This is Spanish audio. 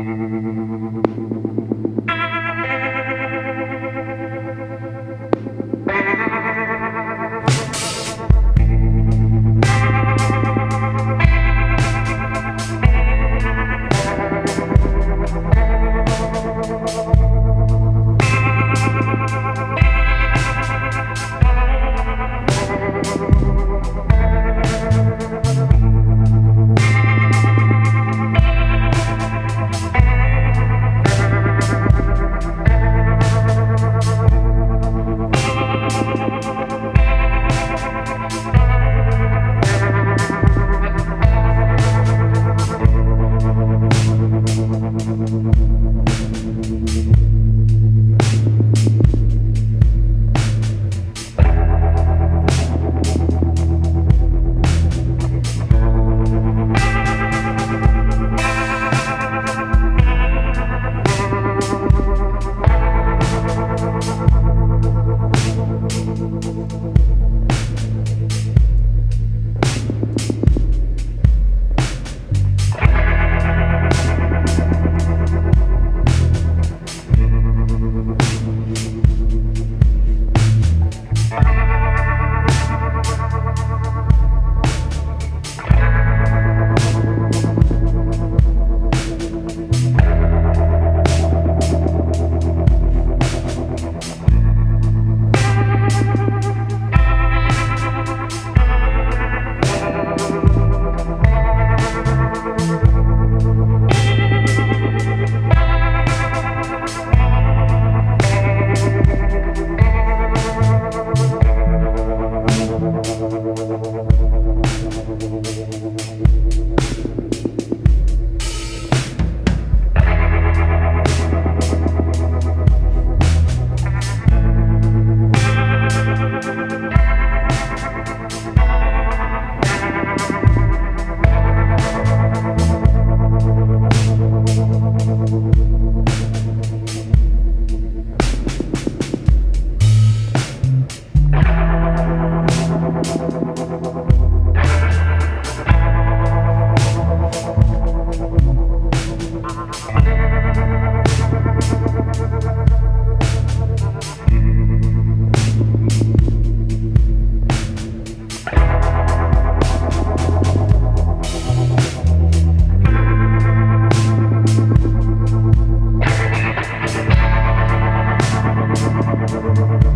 Thank you. Thank